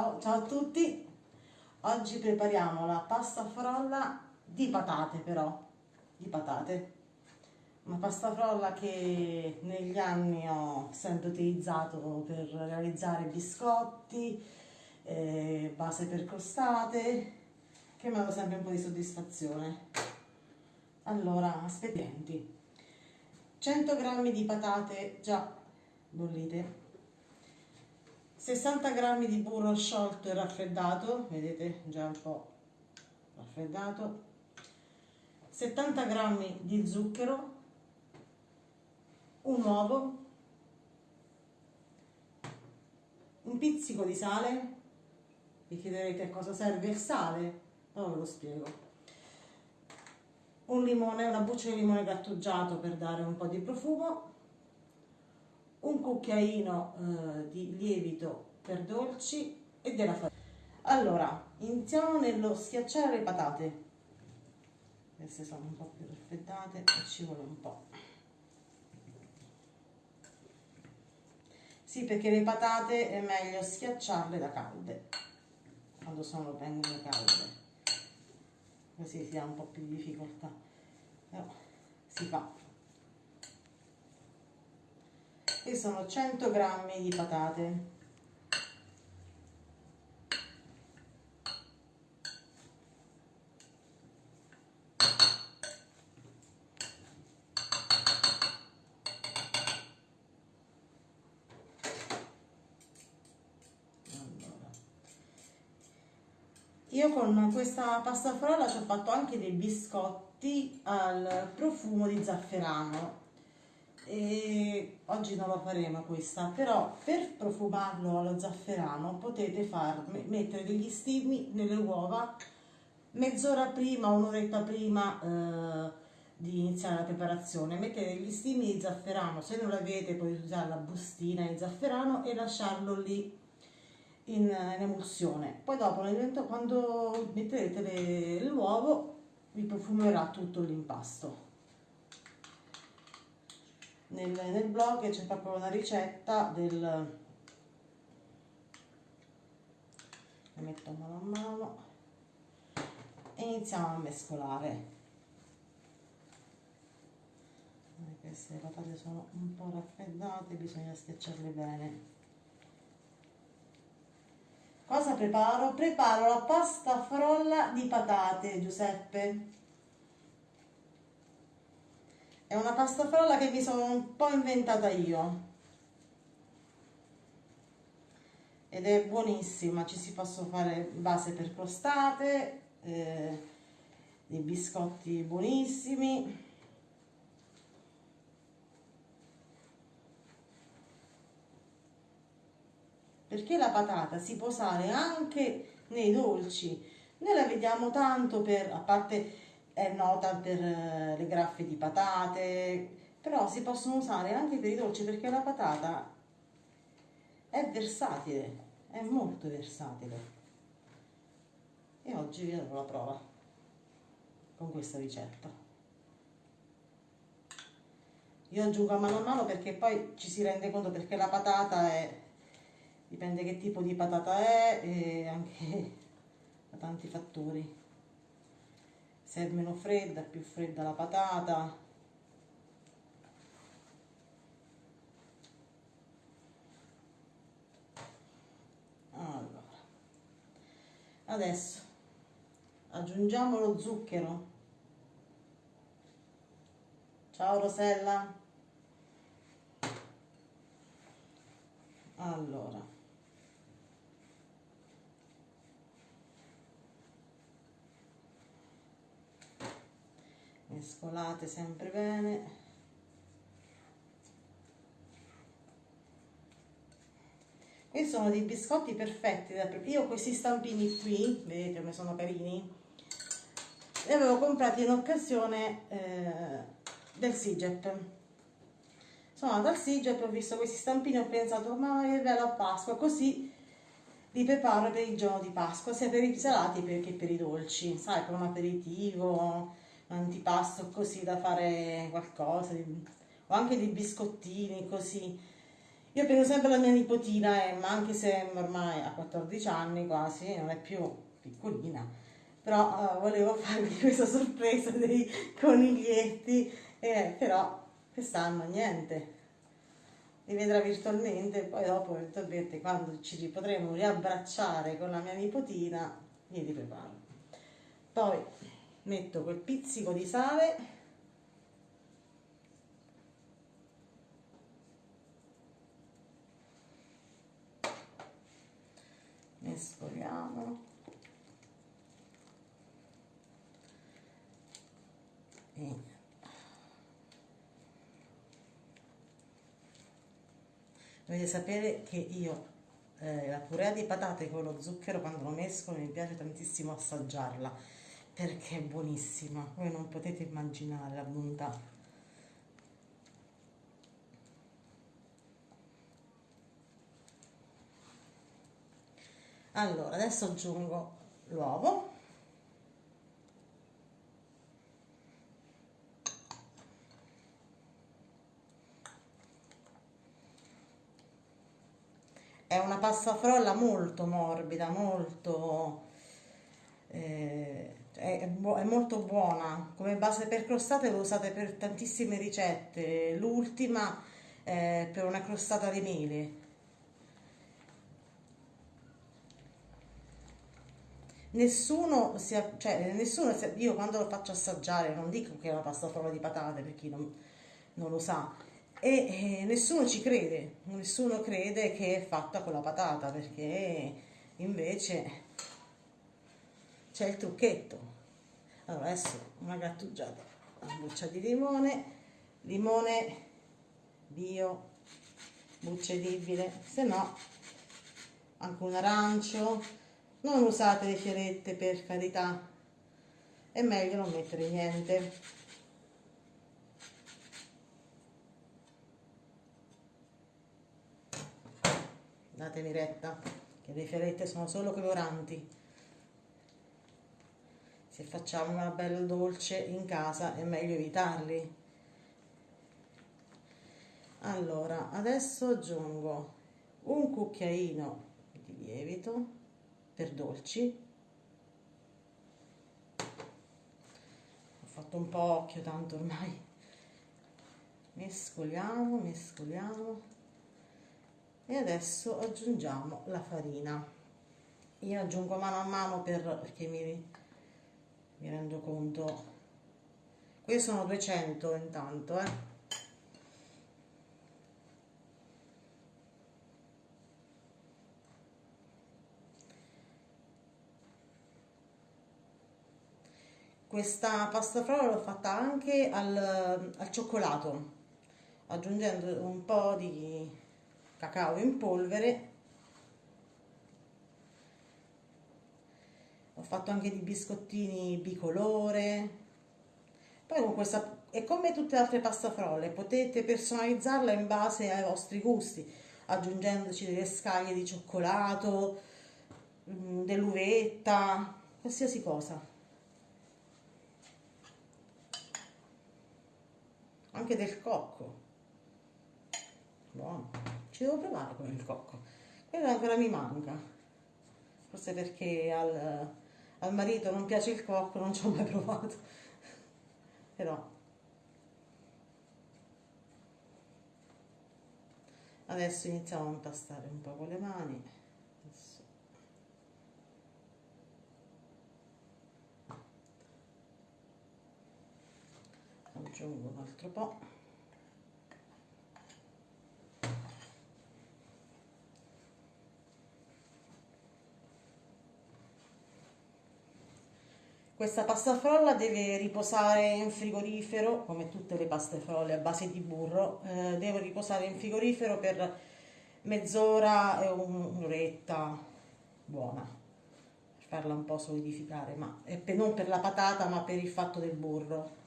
Ciao, ciao a tutti, oggi prepariamo la pasta frolla di patate però, di patate. Una pasta frolla che negli anni ho sempre utilizzato per realizzare biscotti, eh, base per crostate, che mi hanno sempre un po' di soddisfazione. Allora, aspettienti. 100 g di patate già bollite 60 g di burro sciolto e raffreddato, vedete già un po' raffreddato, 70 g di zucchero, un uovo, un pizzico di sale, vi chiederete a cosa serve il sale, ora ve lo spiego, un limone, una buccia di limone grattugiato per dare un po' di profumo, un cucchiaino eh, di lievito per dolci e della farina. Allora, iniziamo nello schiacciare le patate. Queste sono un po' più raffreddate e ci vuole un po'. Sì, perché le patate è meglio schiacciarle da calde, quando sono ben calde. Così si ha un po' più di difficoltà. Però si fa e sono 100 grammi di patate. Io con questa pasta frolla ci ho fatto anche dei biscotti al profumo di zafferano e oggi non lo faremo questa però per profumarlo allo zafferano potete far, mettere degli stimi nelle uova mezz'ora prima, un'oretta prima eh, di iniziare la preparazione. Mettete degli stimi di zafferano se non l'avete potete usare la bustina di zafferano e lasciarlo lì in, in emulsione. Poi dopo quando metterete l'uovo vi profumerà tutto l'impasto nel, nel blog c'è proprio una ricetta del le metto mano a mano e iniziamo a mescolare. Queste patate sono un po' raffreddate bisogna schiacciarle bene. Cosa preparo? preparo la pasta frolla di patate Giuseppe è una pasta frolla che mi sono un po' inventata io. Ed è buonissima, ci si possono fare base per crostate, eh, dei biscotti buonissimi. Perché la patata si può usare anche nei dolci. Noi la vediamo tanto per, a parte è nota per eh, le graffe di patate, però si possono usare anche per i dolci perché la patata è versatile, è molto versatile. E oggi vi darò la prova con questa ricetta. Io aggiungo a mano a mano perché poi ci si rende conto perché la patata è, dipende che tipo di patata è e anche da tanti fattori se è meno fredda, più fredda la patata. Allora, adesso aggiungiamo lo zucchero. Ciao Rosella. Allora, mescolate sempre bene. Questi sono dei biscotti perfetti io questi stampini qui vedete come sono carini li avevo comprati in occasione eh, del SIGEP. Sono andata al SIGEP ho visto questi stampini ho pensato ma che bello a Pasqua così li preparo per il giorno di Pasqua sia per i salati che per i dolci sai per un aperitivo antipasto così da fare qualcosa o anche dei biscottini così Io penso sempre alla mia nipotina Emma, anche se ormai ha 14 anni quasi, non è più piccolina, però uh, volevo farvi questa sorpresa dei coniglietti, eh, però quest'anno niente, li vedrà virtualmente, poi dopo eventualmente quando ci potremo riabbracciare con la mia nipotina, glieli preparo. Poi metto quel pizzico di sale. Mescoliamo e dovete sapere che io eh, la purea di patate con lo zucchero quando lo mescolo mi piace tantissimo assaggiarla perché è buonissima voi non potete immaginare la bontà allora adesso aggiungo l'uovo. È una pasta frolla molto morbida molto eh, è, è, molto buona. Come base per crostate lo usate per tantissime ricette. L'ultima è per una crostata di mele. Nessuno si, cioè, nessuno si, io quando lo faccio assaggiare non dico che è una pasta frolla di patate per chi non, non lo sa e, e nessuno ci crede. Nessuno crede che è fatta con la patata perché invece c'è il trucchetto allora adesso una grattugiata una buccia di limone limone bio buccia edibile se no anche un arancio. Non usate le fiorette per carità. È meglio non mettere niente. Datemi retta che le fiorette sono solo coloranti se facciamo una bella dolce in casa è meglio evitarli. Allora adesso aggiungo un cucchiaino di lievito per dolci. Ho fatto un po' occhio tanto ormai. Mescoliamo mescoliamo. E adesso aggiungiamo la farina. Io aggiungo mano a mano per, perché mi, mi rendo conto questi sono 200 intanto eh Questa pasta frolla l'ho fatta anche al, al cioccolato, aggiungendo un po' di cacao in polvere. Fatto anche di biscottini bicolore. Poi con questa, è come tutte le altre pasta frolle, potete personalizzarla in base ai vostri gusti, aggiungendoci delle scaglie di cioccolato, mm, dell'uvetta, qualsiasi cosa. anche del cocco buono ci devo provare con il cocco quello ancora mi manca forse perché al, al marito non piace il cocco non ci ho mai provato. Però. Adesso iniziamo a impastare un po' con le mani. Aggiungo un altro po' Questa pasta frolla deve riposare in frigorifero, come tutte le paste frolle a base di burro, eh, deve riposare in frigorifero per mezz'ora e un'oretta. Buona, per farla un po' solidificare, ma per, non per la patata ma per il fatto del burro.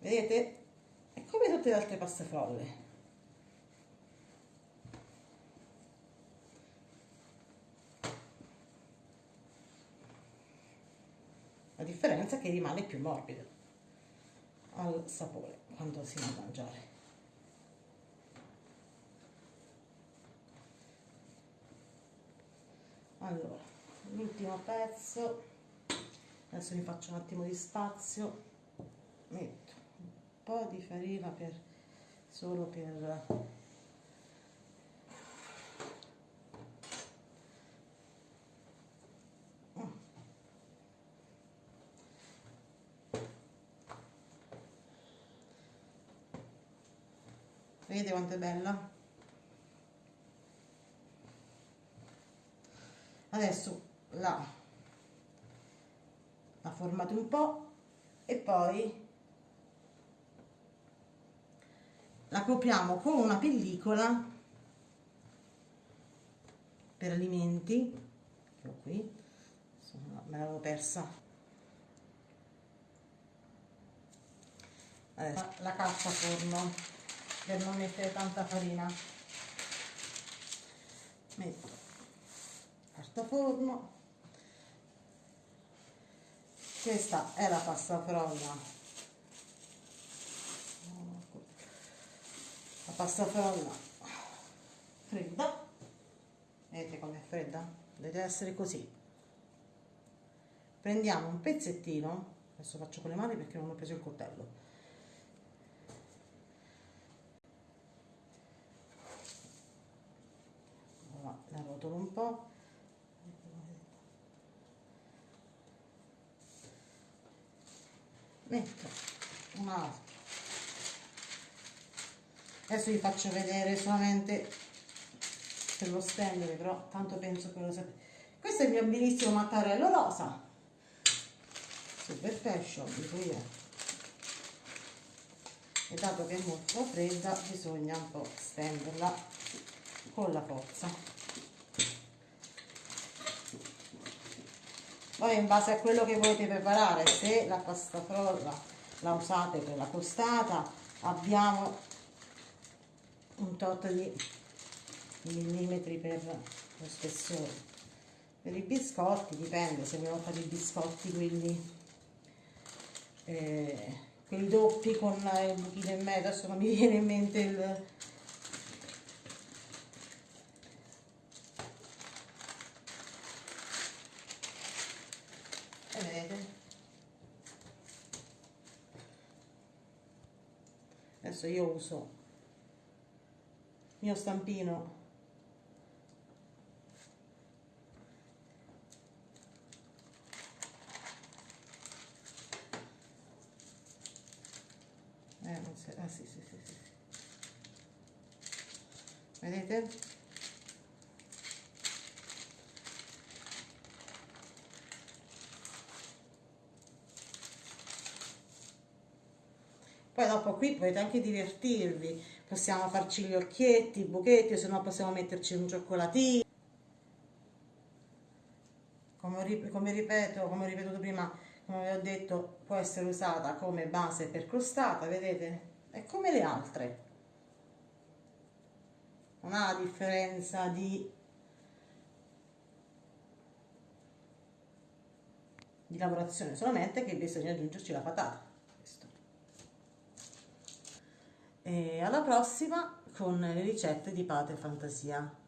vedete? È come tutte le altre paste frolle La differenza è che rimane più morbido al sapore quando si va a mangiare. Allora, l'ultimo pezzo, adesso mi faccio un attimo di spazio, metto un po' di farina per, solo per vedete quanto è bella. Adesso la, la formate un po' e poi la copriamo con una pellicola per alimenti. Che qui. Me l'avevo persa. Adesso la cassa forno per non mettere tanta farina. Metto carta forno. Questa è la pasta frolla. La pasta frolla fredda. Vedete com'è fredda? deve essere così. Prendiamo un pezzettino. Adesso faccio con le mani perché non ho preso il coltello la rotolo un po' metto un altro. Adesso vi faccio vedere solamente per lo stendere però tanto penso che lo sapete. Questo è il mio bellissimo mattarello rosa. Super fashion dico io e dato che è molto fredda bisogna un po' stenderla con la forza poi in base a quello che volete preparare se la pasta frolla la usate per la costata abbiamo un tot di millimetri per lo spessore. Per i biscotti dipende se vogliamo fare i biscotti quelli eh, quelli doppi con il buchino e mezzo adesso non mi viene in mente il vedete adesso io uso il mio stampino eh, non si, ah sì sì sì sì vedete Poi dopo qui potete anche divertirvi, possiamo farci gli occhietti, i buchetti, se no possiamo metterci un cioccolatino. Come, ripeto, come ho ripetuto prima, come vi ho detto, può essere usata come base per crostata, vedete? È come le altre. Non ha differenza di di lavorazione, solamente che bisogna aggiungerci la patata. E alla prossima con le ricette di Pater Fantasia.